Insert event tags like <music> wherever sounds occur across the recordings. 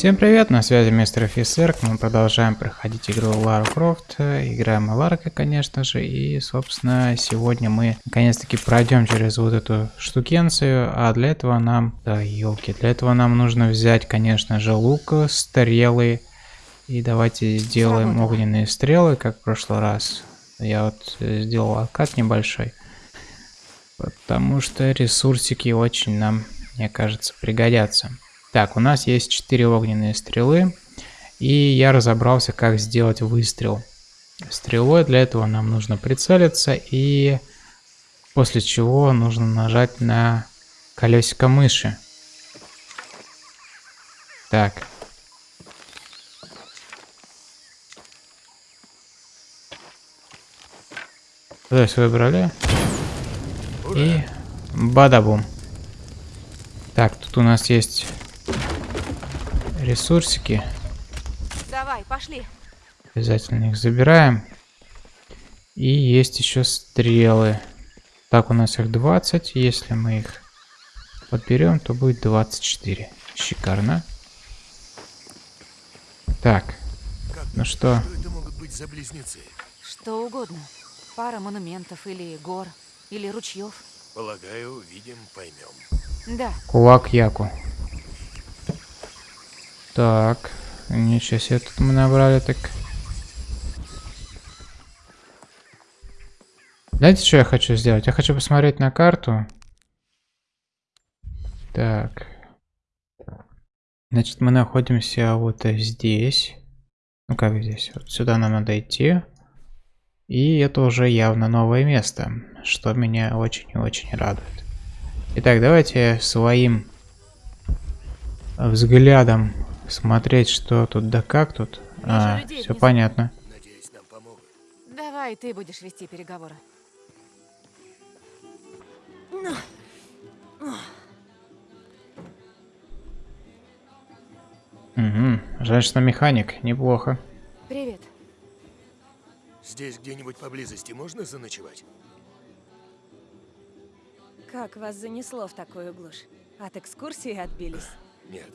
Всем привет, на связи мистер офицер. Мы продолжаем проходить игру Лара Крофт. Играем Ларкой, конечно же. И, собственно, сегодня мы наконец-таки пройдем через вот эту штукенцию. А для этого нам... Да, елки. Для этого нам нужно взять, конечно же, лук, стрелы. И давайте сделаем огненные стрелы, как в прошлый раз. Я вот сделал откат небольшой. Потому что ресурсики очень нам, мне кажется, пригодятся. Так, у нас есть 4 огненные стрелы. И я разобрался, как сделать выстрел. Стрелой для этого нам нужно прицелиться. И после чего нужно нажать на колесико мыши. Так. То есть выбрали. И бадабум. Так, тут у нас есть ресурсики. Давай, пошли. Обязательно их забираем. И есть еще стрелы. Так, у нас их 20. Если мы их подберем, то будет 24. Шикарно. Так. Как ну что? Это могут быть за близнецы? Что угодно. Пара монументов или гор, или ручьев. Полагаю, увидим, поймем. Да. Кулак Яку. Так, ничего себе тут мы набрали так. Знаете, что я хочу сделать? Я хочу посмотреть на карту. Так. Значит, мы находимся вот здесь. Ну как здесь? Вот сюда нам надо идти. И это уже явно новое место, что меня очень и очень радует. Итак, давайте своим взглядом смотреть, что тут да как тут. А, все понятно. Надеюсь, нам помогут. Давай, ты будешь вести переговоры. Угу. Женщина механик, неплохо. Привет. Здесь где-нибудь поблизости можно заночевать? Как вас занесло в такую глушь? От экскурсии отбились? Нет.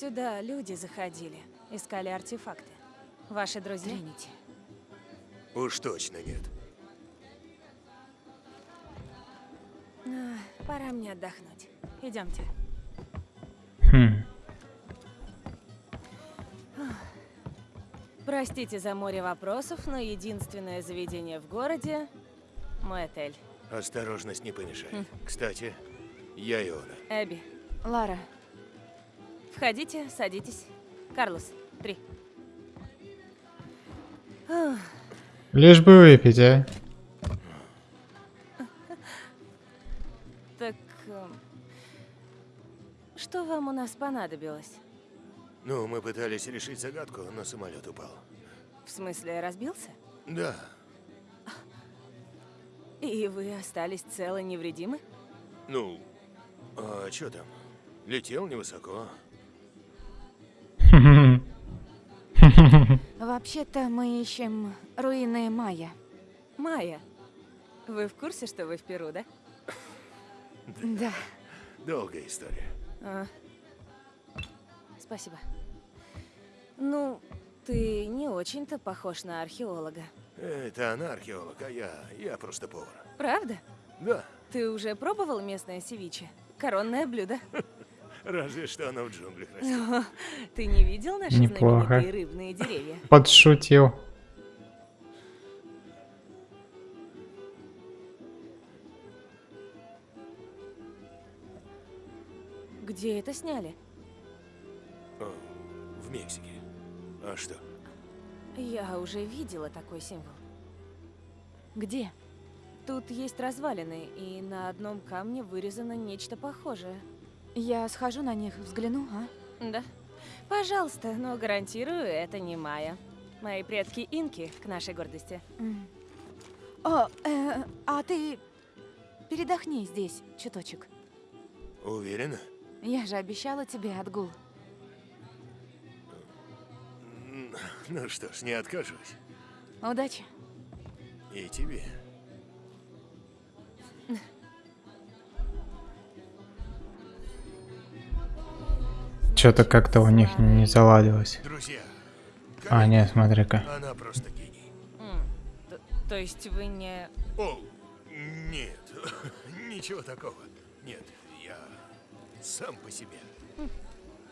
Сюда люди заходили, искали артефакты. Ваши друзья? Тринити. Уж точно нет. А, пора мне отдохнуть. Идемте. Хм. Простите за море вопросов, но единственное заведение в городе – мой отель. Осторожность не помешает. Хм. Кстати, я Иона. Эбби. Лара. Входите, садитесь. Карлос, три. Лишь бы выпить, а. Так, эм, что вам у нас понадобилось? Ну, мы пытались решить загадку, но самолет упал. В смысле, разбился? Да. И вы остались целы невредимы? Ну, а что там? Летел невысоко. <laughs> Вообще-то мы ищем руины Майя. Майя? Вы в курсе, что вы в Перу, да? <coughs> Да. Долгая история. А. Спасибо. Ну, ты не очень-то похож на археолога. Это она археолог, а я... я просто повар. Правда? Да. Ты уже пробовал местное севиче? Коронное блюдо. <laughs> Разве что оно в джунглях растет. Ты не видел наши Неплохо. знаменитые рыбные деревья? Подшутил. Где это сняли? О, в Мексике. А что? Я уже видела такой символ. Где? Тут есть развалины, и на одном камне вырезано нечто похожее. Я схожу на них, взгляну, а? Да. Пожалуйста, но гарантирую, это не Майя. Мои предки инки, к нашей гордости. Mm. О, э, а ты передохни здесь чуточек. Уверена? Я же обещала тебе отгул. Ну что ж, не откажусь. Удачи. И тебе. Что-то как-то у них не заладилось. Друзья, А, нет, смотри-ка. она просто гений. М, т- То есть вы не... О, нет, <laughs> ничего такого. Нет, я сам по себе.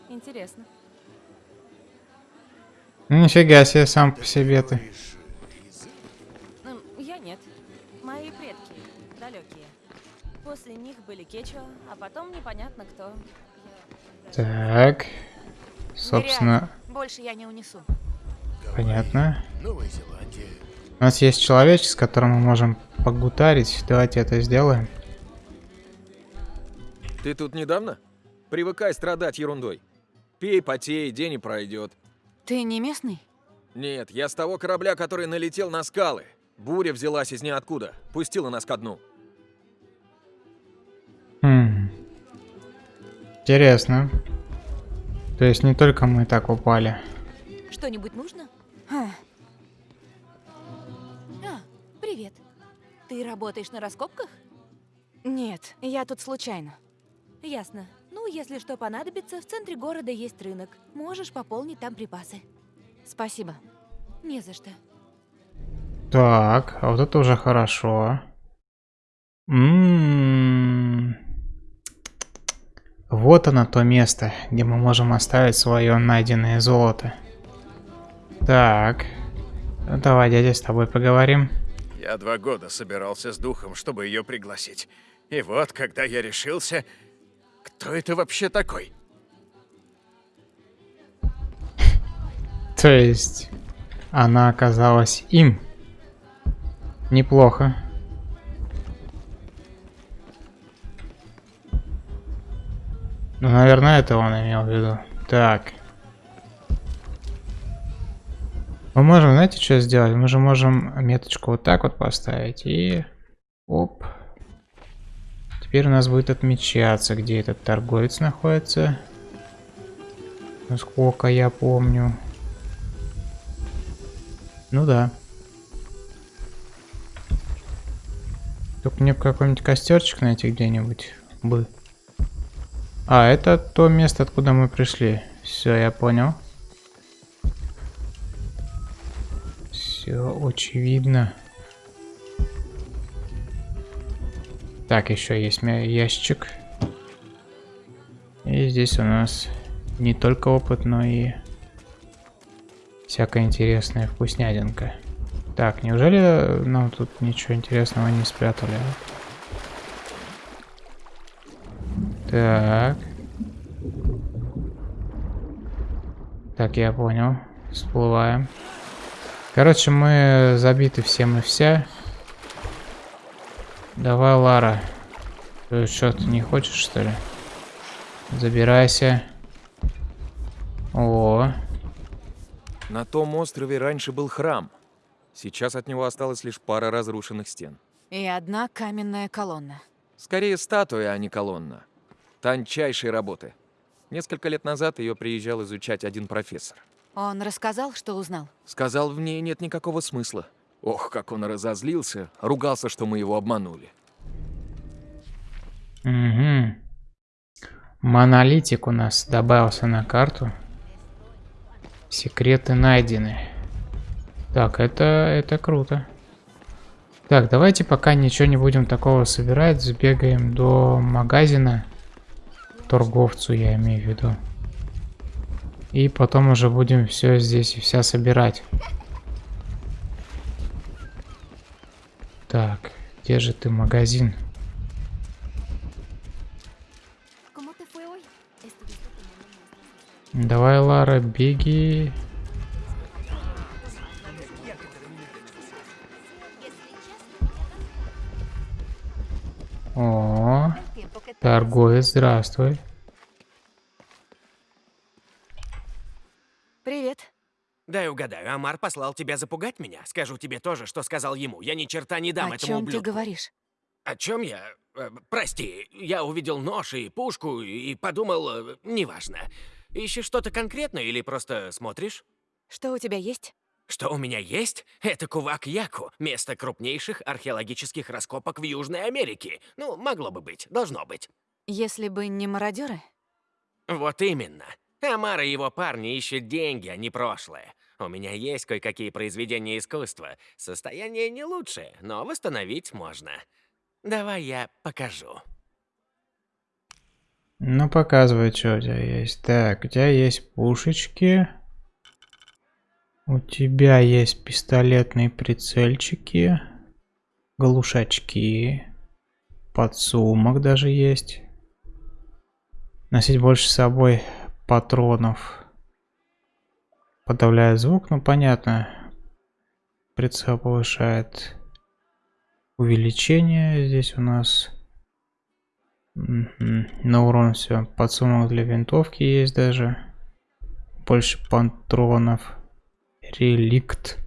Интересно. Ну, Нифига себе, сам по себе ты. Я нет. Мои предки далекие. После них были Кечуа, а потом непонятно кто. Так. Собственно, Больше я не унесу. Понятно. У нас есть человечек, с которым мы можем погутарить. Давайте это сделаем. Ты тут недавно? Привыкай страдать ерундой. Пей, потей, день и пройдет. Ты не местный? Нет, я с того корабля, который налетел на скалы. Буря взялась из ниоткуда, пустила нас ко дну. Интересно. То есть не только мы так упали. Что-нибудь нужно? А, привет. Ты работаешь на раскопках? Нет, я тут случайно. Ясно. Ну, если что понадобится, в центре города есть рынок. Можешь пополнить там припасы. Спасибо. Не за что. Так, а вот это уже хорошо. М. Вот оно то место, где мы можем оставить свое найденное золото. Так. Ну, давай, дядя, с тобой поговорим. Я два года собирался с духом, чтобы ее пригласить. И вот, когда я решился, кто это вообще такой? <laughs> То есть, она оказалась им. Неплохо. Ну, наверное, это он имел в виду. Так. Мы можем, знаете, что сделать? Мы же можем меточку вот так вот поставить и... Оп. Теперь у нас будет отмечаться, где этот торговец находится. Насколько я помню. Ну да. Только мне какой-нибудь костерчик найти где-нибудь бы. А, это то место, откуда мы пришли. Все, я понял. Все очевидно. Так, еще есть ящик. И здесь у нас не только опыт, но и всякая интересная вкуснятинка. Так, неужели нам тут ничего интересного не спрятали? Так. Так, я понял. Всплываем. Короче, мы забиты всем и вся. Давай, Лара. Ты что, ты не хочешь, что ли? Забирайся. О, На том острове раньше был храм. Сейчас от него осталась лишь пара разрушенных стен. И одна каменная колонна. Скорее статуя, а не колонна. Тончайшей работы. Несколько лет назад ее приезжал изучать один профессор. Он рассказал, что узнал? Сказал, в ней нет никакого смысла. Ох, как он разозлился, ругался, что мы его обманули. Угу. Монолитик у нас добавился на карту. Секреты найдены. Так, это, это круто. Так, давайте пока ничего не будем такого собирать. Сбегаем до магазина. Торговцу я имею в виду. И потом уже будем все здесь и вся собирать. Так, где же ты магазин? Давай, Лара, беги. Торговец, здравствуй. Привет. Дай угадаю, Амар послал тебя запугать меня? Скажу тебе то же, что сказал ему. Я ни черта не дам О этому чем ты ублюдку. говоришь? О чем я? Э, прости, я увидел нож и пушку и подумал, э, неважно. Ищешь что-то конкретное или просто смотришь? Что у тебя есть? Что у меня есть? Это Кувак-Яку, место крупнейших археологических раскопок в Южной Америке. Ну, могло бы быть, должно быть. Если бы не мародеры? Вот именно. Амар и его парни ищут деньги, а не прошлое. У меня есть кое-какие произведения искусства. Состояние не лучшее, но восстановить можно. Давай я покажу. Ну, показывай, что у тебя есть. Так, у тебя есть пушечки. У тебя есть пистолетные прицельчики. Глушачки. Подсумок даже есть. Носить больше с собой патронов. Подавляет звук, ну понятно. Прицел повышает увеличение. Здесь у нас на урон все. Подсумок для винтовки есть даже. Больше патронов. Реликт.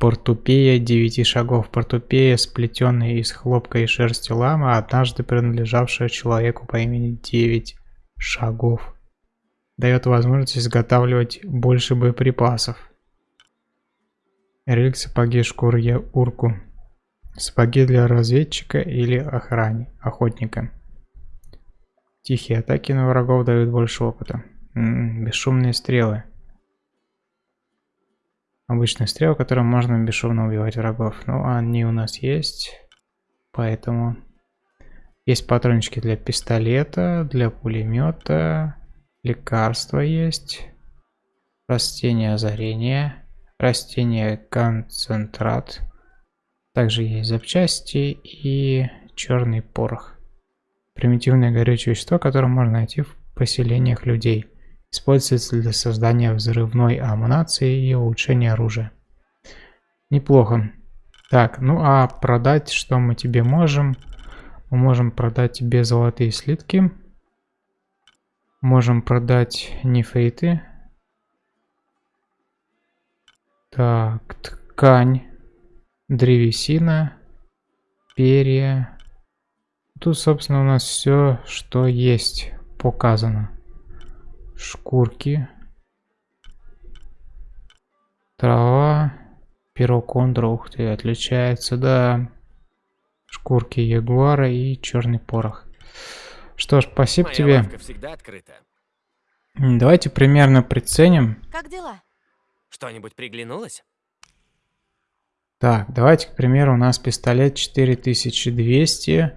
Портупея девяти шагов. Портупея, сплетенная из хлопка и шерсти лама, однажды принадлежавшая человеку по имени Девять шагов. Дает возможность изготавливать больше боеприпасов. Реликт сапоги шкуры урку. Сапоги для разведчика или охраны, охотника. Тихие атаки на врагов дают больше опыта. М -м, бесшумные стрелы. Обычные стрелы, которым можно бесшумно убивать врагов. Ну, они у нас есть. Поэтому... Есть патрончики для пистолета, для пулемета. Лекарства есть. Растение озарения. Растение концентрат. Также есть запчасти и черный порох. Примитивное горючее вещество, которое можно найти в поселениях людей. Используется для создания взрывной амунации и улучшения оружия. Неплохо. Так, ну а продать что мы тебе можем? Мы можем продать тебе золотые слитки. Можем продать нефриты. Так, ткань древесина, перья. Тут, собственно, у нас все, что есть, показано. Шкурки. Трава. Перо кондра, ух ты, отличается, да. Шкурки ягуара и черный порох. Что ж, спасибо Моя тебе. всегда открыта. Давайте примерно приценим. Как дела? Что-нибудь приглянулось? Так, давайте, к примеру, у нас пистолет 4200.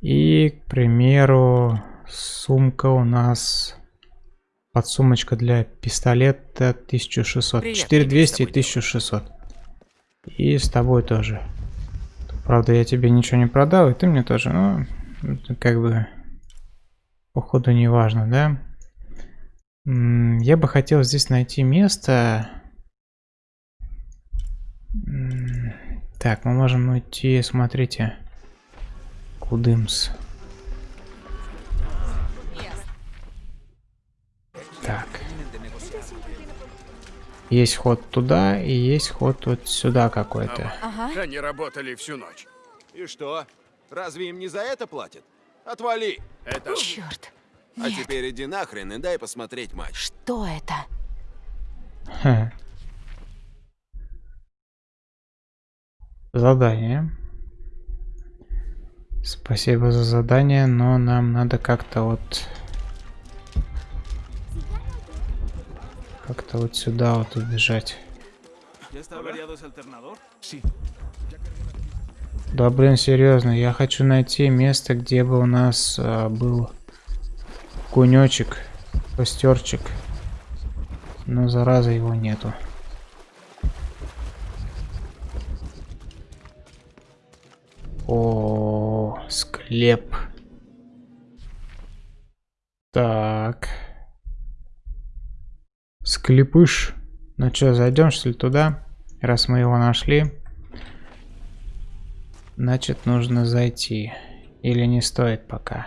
И, к примеру, сумка у нас... Подсумочка для пистолета 1600. Приятно 4200 и иметь с 1600. И с тобой тоже. Правда, я тебе ничего не продал, и ты мне тоже. Ну, как бы... Походу, не важно, да? Я бы хотел здесь найти место... Так, мы можем уйти, смотрите. Кудымс. Так. Есть ход туда и есть ход вот сюда какой-то. Ага. Они работали всю ночь. И что? Разве им не за это платят? Отвали! Это... Черт. А Нет. теперь иди нахрен и дай посмотреть матч. Что это? Ха. Задание. Спасибо за задание, но нам надо как-то вот... Как-то вот сюда вот убежать. Да блин, серьезно, я хочу найти место, где бы у нас а, был кунечек, костерчик. Но зараза его нету. О, склеп. Так. Склепыш. Ну что, зайдем что ли туда? Раз мы его нашли. Значит, нужно зайти. Или не стоит пока?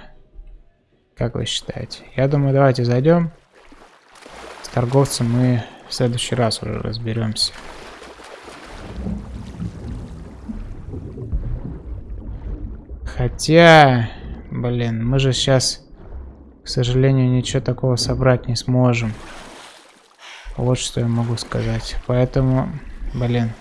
Как вы считаете? Я думаю, давайте зайдем. С торговцем мы в следующий раз уже разберемся. Хотя, блин, мы же сейчас, к сожалению, ничего такого собрать не сможем. Вот что я могу сказать. Поэтому, блин.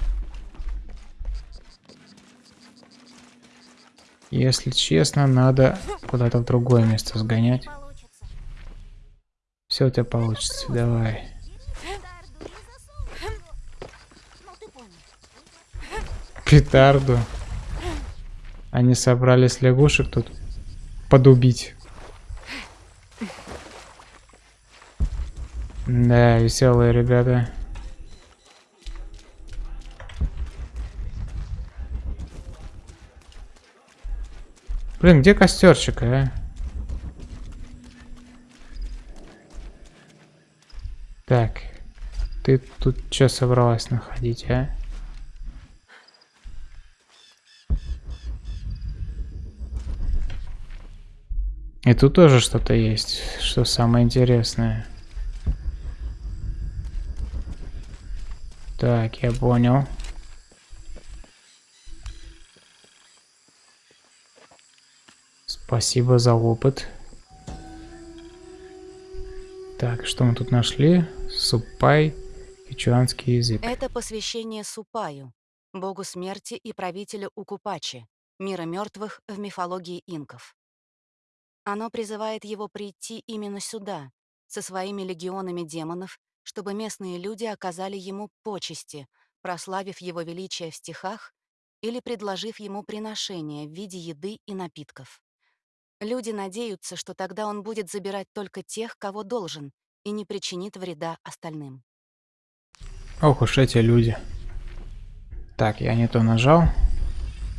Если честно, надо куда-то в другое место сгонять. Все у тебя получится, давай. Петарду. Они собрались лягушек тут подубить. Да, веселые ребята. Блин, где костерчик, а? Так, ты тут что собралась находить, а? И тут тоже что-то есть, что самое интересное. Так, я понял. Спасибо за опыт. Так, что мы тут нашли? Супай, кичуанский язык. Это посвящение Супаю, богу смерти и правителю Укупачи, мира мертвых в мифологии инков. Оно призывает его прийти именно сюда, со своими легионами демонов, чтобы местные люди оказали ему почести, прославив его величие в стихах или предложив ему приношение в виде еды и напитков. Люди надеются, что тогда он будет забирать только тех, кого должен, и не причинит вреда остальным. Ох уж эти люди. Так, я не то нажал,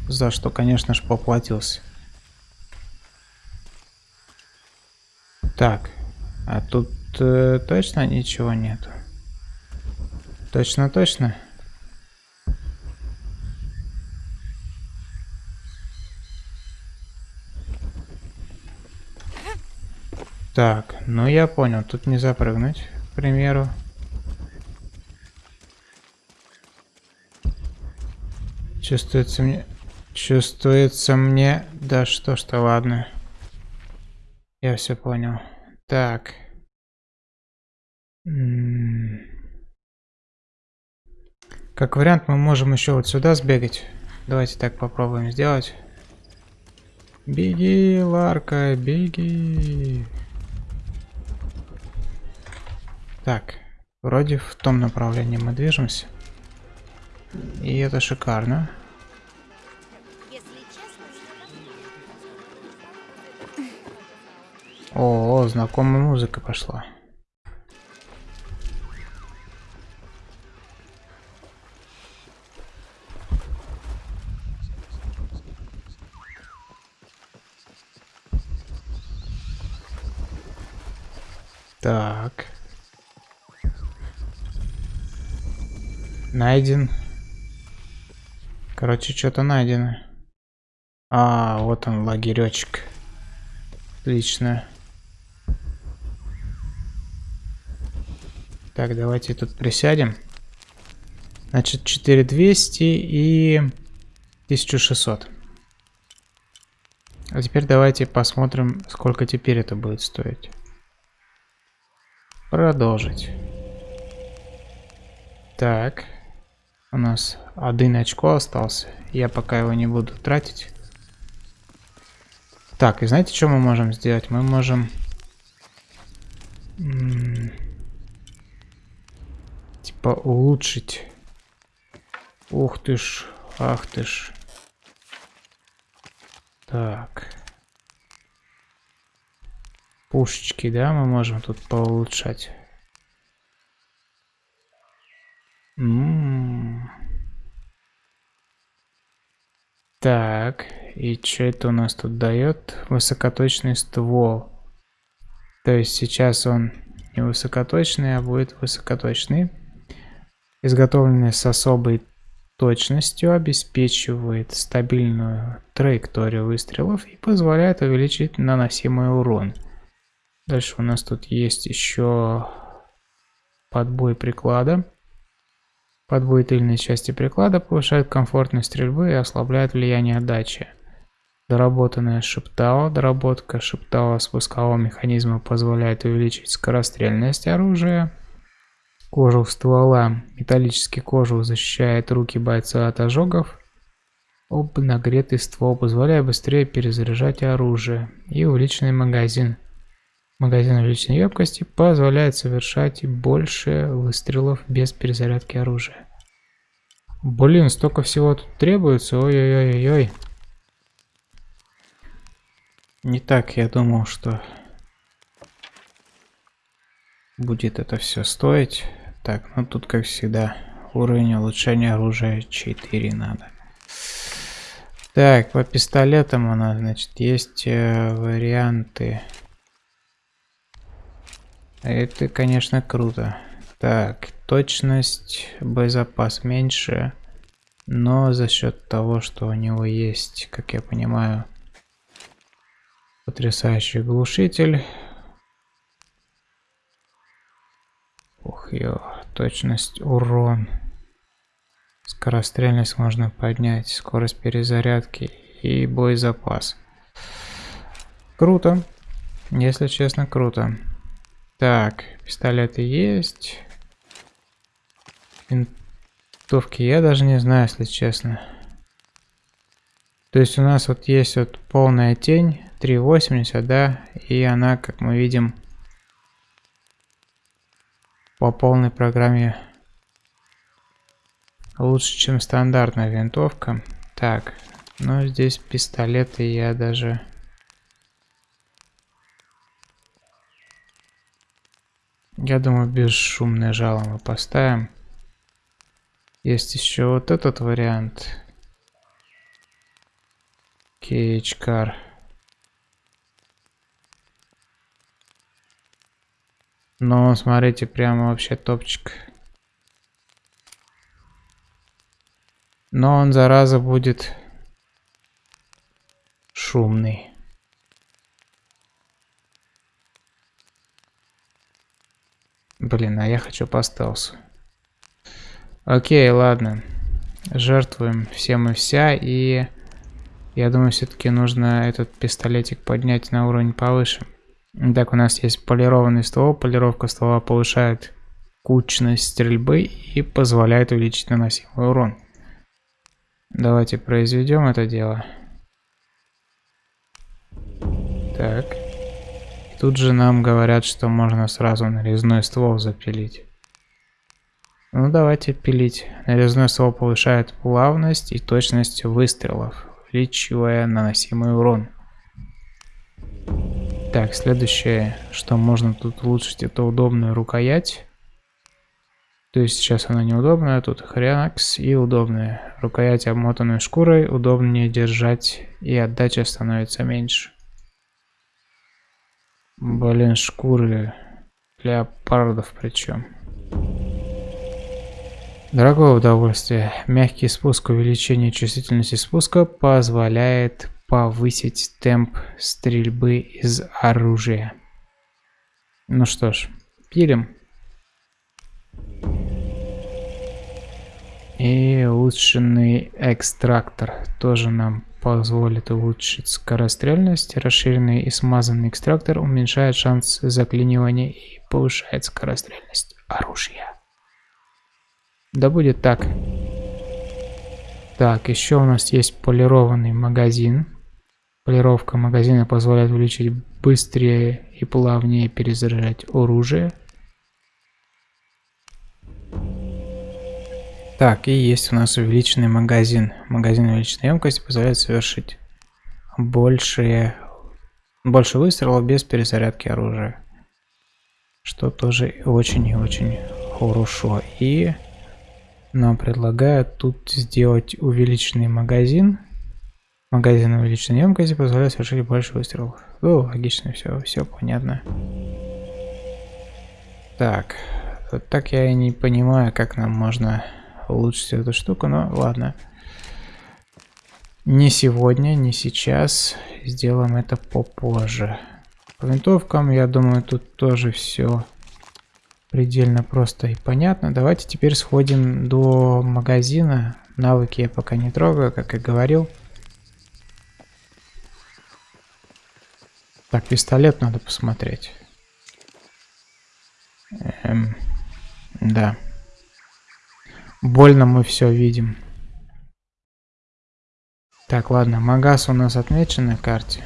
за что, конечно же, поплатился. Так, а тут э, точно ничего нету? Точно-точно? Так, ну я понял, тут не запрыгнуть, к примеру. Чувствуется мне... Чувствуется мне... Да что ж-то, ладно. Я все понял. Так. Как вариант, мы можем еще вот сюда сбегать. Давайте так попробуем сделать. Беги, Ларка, беги. Так, вроде в том направлении мы движемся. И это шикарно. О, знакомая музыка пошла. Так. Найден. Короче, что-то найдено. А, вот он, лагеречек. Отлично. Так, давайте тут присядем. Значит, 4200 и 1600. А теперь давайте посмотрим, сколько теперь это будет стоить. Продолжить. Так. У нас один очко остался. Я пока его не буду тратить. Так, и знаете, что мы можем сделать? Мы можем... Типа улучшить. Ух ты ж, ах ты ж. Так. Пушечки, да, мы можем тут поулучшать. М -м -м. Так, и что это у нас тут дает? Высокоточный ствол. То есть сейчас он не высокоточный, а будет высокоточный. Изготовленный с особой точностью обеспечивает стабильную траекторию выстрелов и позволяет увеличить наносимый урон. Дальше у нас тут есть еще подбой приклада. Подбой тыльной части приклада повышает комфортность стрельбы и ослабляет влияние отдачи. Доработанная шептала. Доработка шептала спускового механизма позволяет увеличить скорострельность оружия. Кожух ствола. Металлический кожух защищает руки бойца от ожогов. Об нагретый ствол позволяет быстрее перезаряжать оружие. И увеличенный магазин. Магазин увеличенной емкости позволяет совершать больше выстрелов без перезарядки оружия. Блин, столько всего тут требуется. Ой-ой-ой-ой. Не так я думал, что будет это все стоить. Так, ну тут как всегда уровень улучшения оружия 4 надо. Так, по пистолетам у нас, значит, есть э, варианты. Это, конечно, круто. Так, точность, боезапас меньше, но за счет того, что у него есть, как я понимаю, потрясающий глушитель. Ух, ё, точность, урон. Скорострельность можно поднять, скорость перезарядки и боезапас. Круто. Если честно, круто. Так, пистолеты есть. Винтовки я даже не знаю, если честно. То есть у нас вот есть вот полная тень, 3.80, да, и она, как мы видим, по полной программе лучше, чем стандартная винтовка. Так, ну здесь пистолеты я даже Я думаю, бесшумное жало мы поставим. Есть еще вот этот вариант. Кейчкар. Но смотрите, прямо вообще топчик. Но он, зараза, будет шумный. Блин, а я хочу по стелсу. Окей, ладно. Жертвуем всем и вся. И я думаю, все-таки нужно этот пистолетик поднять на уровень повыше. Так, у нас есть полированный ствол. Полировка ствола повышает кучность стрельбы и позволяет увеличить наносимый урон. Давайте произведем это дело. Так. Тут же нам говорят, что можно сразу нарезной ствол запилить. Ну давайте пилить. Нарезной ствол повышает плавность и точность выстрелов, увеличивая наносимый урон. Так, следующее, что можно тут улучшить, это удобная рукоять. То есть сейчас она неудобная, тут хренакс и удобная. Рукоять обмотанной шкурой удобнее держать и отдача становится меньше. Блин, шкуры леопардов причем. Дорогое удовольствие. Мягкий спуск увеличение чувствительности спуска позволяет повысить темп стрельбы из оружия. Ну что ж, пилим. И улучшенный экстрактор тоже нам позволит улучшить скорострельность. Расширенный и смазанный экстрактор уменьшает шанс заклинивания и повышает скорострельность оружия. Да будет так. Так, еще у нас есть полированный магазин. Полировка магазина позволяет увеличить быстрее и плавнее перезаряжать оружие. Так, и есть у нас увеличенный магазин. Магазин увеличенной емкости позволяет совершить больше, больше выстрелов без перезарядки оружия. Что тоже очень и очень хорошо. И нам предлагают тут сделать увеличенный магазин. Магазин увеличенной емкости позволяет совершить больше выстрелов. Ну, логично, все, все понятно. Так, вот так я и не понимаю, как нам можно улучшить эту штуку, но ладно. Не сегодня, не сейчас. Сделаем это попозже. По винтовкам, я думаю, тут тоже все предельно просто и понятно. Давайте теперь сходим до магазина. Навыки я пока не трогаю, как и говорил. Так, пистолет надо посмотреть. Эм, да. Больно мы все видим. Так, ладно, Магаз у нас отмечен на карте.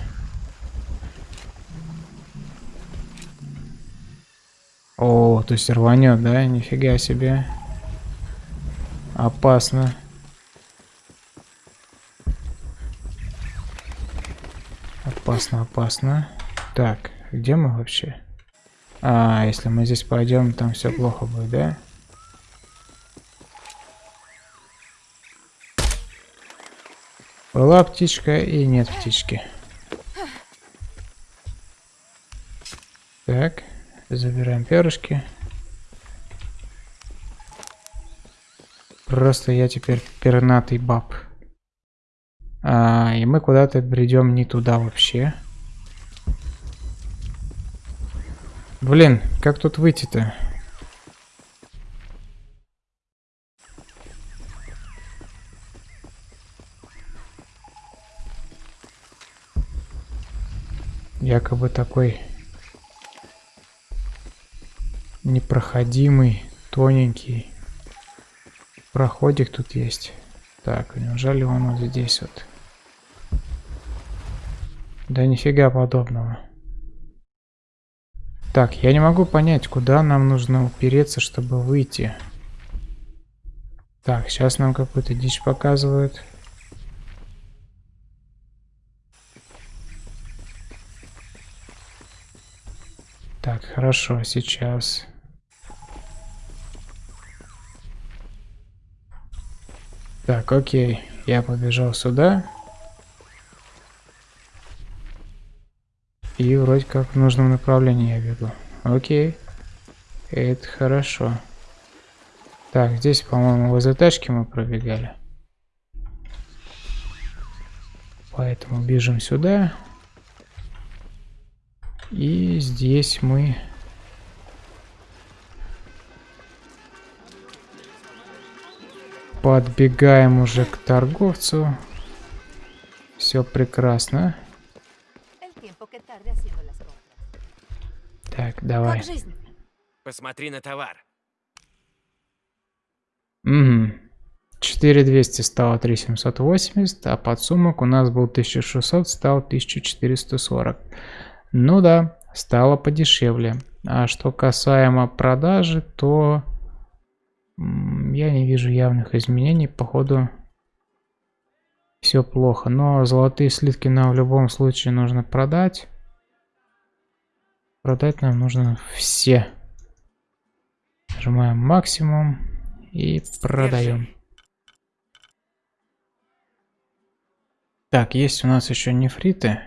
О, то есть рванет, да? Нифига себе. Опасно. Опасно, опасно. Так, где мы вообще? А, если мы здесь пойдем, там все плохо будет, да? Была птичка и нет птички. Так, забираем перышки. Просто я теперь пернатый баб. А, и мы куда-то бредем не туда вообще. Блин, как тут выйти-то? Якобы такой непроходимый, тоненький проходик тут есть. Так, неужели он вот здесь вот? Да нифига подобного. Так, я не могу понять, куда нам нужно упереться, чтобы выйти. Так, сейчас нам какую-то дичь показывают. Так, хорошо, сейчас. Так, окей. Я побежал сюда. И вроде как в нужном направлении я бегу. Окей. Это хорошо. Так, здесь, по-моему, возле тачки мы пробегали. Поэтому бежим сюда. И здесь мы... Подбегаем уже к торговцу. Все прекрасно. Так, давай. Посмотри на товар. Угу. 4200 стало 3780, а подсумок у нас был 1600, стал 1440. Ну да, стало подешевле. А что касаемо продажи, то я не вижу явных изменений. Походу все плохо. Но золотые слитки нам в любом случае нужно продать. Продать нам нужно все. Нажимаем максимум и продаем. Так, есть у нас еще нефриты.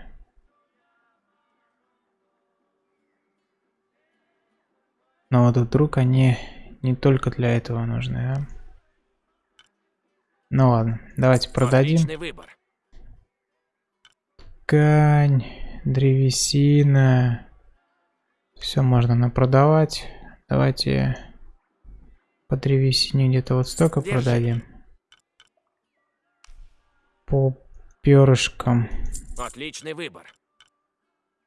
Но вот вдруг они не только для этого нужны, а? Ну ладно, давайте продадим. Выбор. Ткань, древесина. Все можно напродавать. Давайте по древесине где-то вот столько Держи. продадим. По перышкам. Отличный выбор.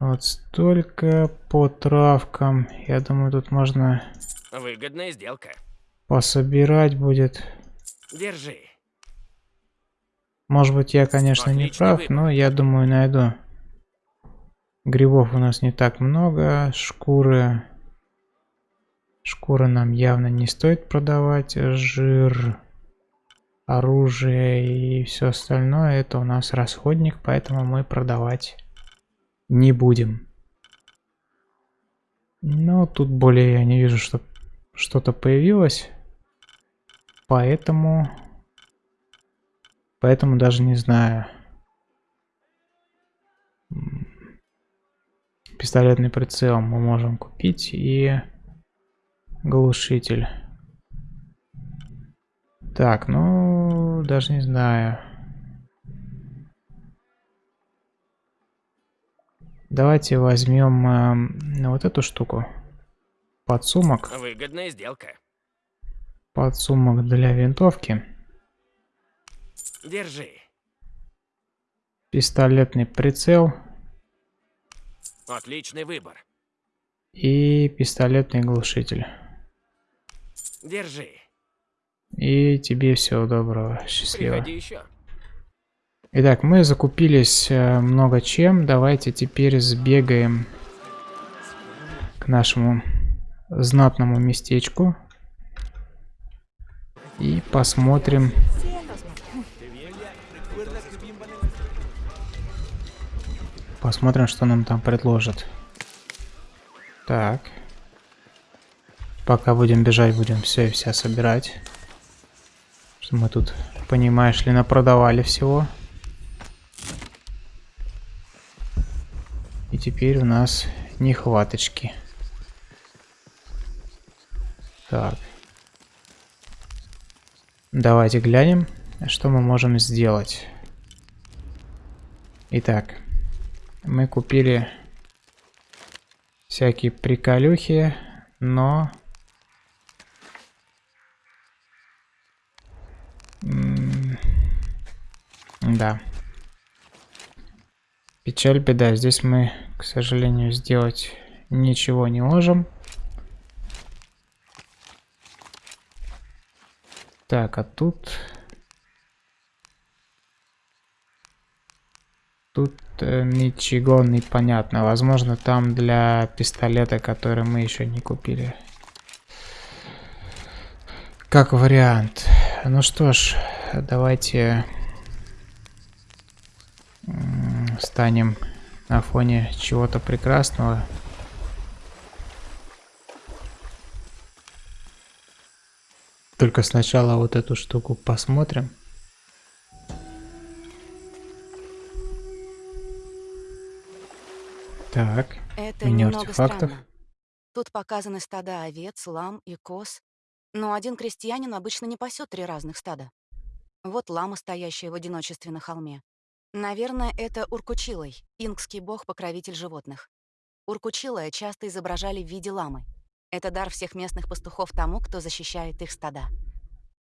Вот столько по травкам. Я думаю, тут можно Выгодная сделка. пособирать будет. Держи. Может быть, я, конечно, не Отличный прав, выбор. но я думаю, найду. Грибов у нас не так много. Шкуры. Шкуры нам явно не стоит продавать. Жир, оружие и все остальное. Это у нас расходник, поэтому мы продавать не будем. Но тут более я не вижу, что что-то появилось. Поэтому... Поэтому даже не знаю. Пистолетный прицел мы можем купить и глушитель. Так, ну, даже не знаю. Давайте возьмем эм, вот эту штуку. Подсумок. Выгодная сделка. Подсумок для винтовки. Держи. Пистолетный прицел. Отличный выбор. И пистолетный глушитель. Держи. И тебе всего доброго. Счастливо. Приходи еще. Итак, мы закупились э, много чем. Давайте теперь сбегаем к нашему знатному местечку. И посмотрим. Посмотрим, что нам там предложат. Так. Пока будем бежать, будем все и вся собирать. Что мы тут, понимаешь ли, напродавали всего. И теперь у нас нехваточки. Так. Давайте глянем, что мы можем сделать. Итак, мы купили всякие приколюхи, но... да. Печаль, беда. Здесь мы, к сожалению, сделать ничего не можем. Так, а тут... Тут э, ничего не понятно. Возможно, там для пистолета, который мы еще не купили. Как вариант. Ну что ж, давайте станем на фоне чего-то прекрасного. Только сначала вот эту штуку посмотрим. Так, Это меню артефактов. странно. Тут показаны стада овец, лам и коз. Но один крестьянин обычно не пасет три разных стада. Вот лама, стоящая в одиночестве на холме. Наверное, это Уркучилой, инкский бог-покровитель животных. Уркучилая часто изображали в виде ламы. Это дар всех местных пастухов тому, кто защищает их стада.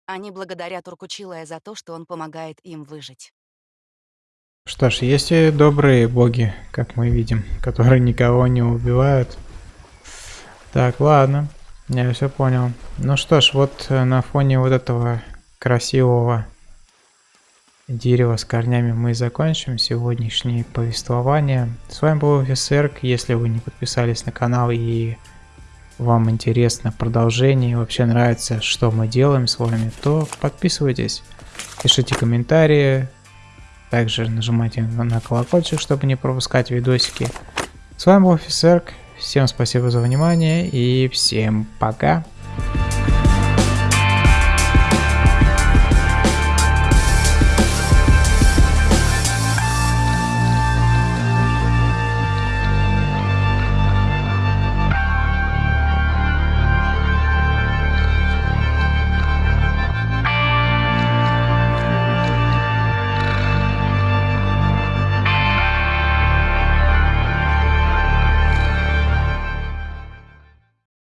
Они благодарят Уркучилая за то, что он помогает им выжить. Что ж, есть и добрые боги, как мы видим, <laughs> которые никого не убивают. Так, ладно, я все понял. Ну что ж, вот э, на фоне вот этого красивого дерева с корнями мы закончим сегодняшнее повествование. С вами был офицер. Если вы не подписались на канал и вам интересно продолжение, вообще нравится, что мы делаем с вами, то подписывайтесь, пишите комментарии, также нажимайте на колокольчик, чтобы не пропускать видосики. С вами был офицер. Всем спасибо за внимание и всем пока.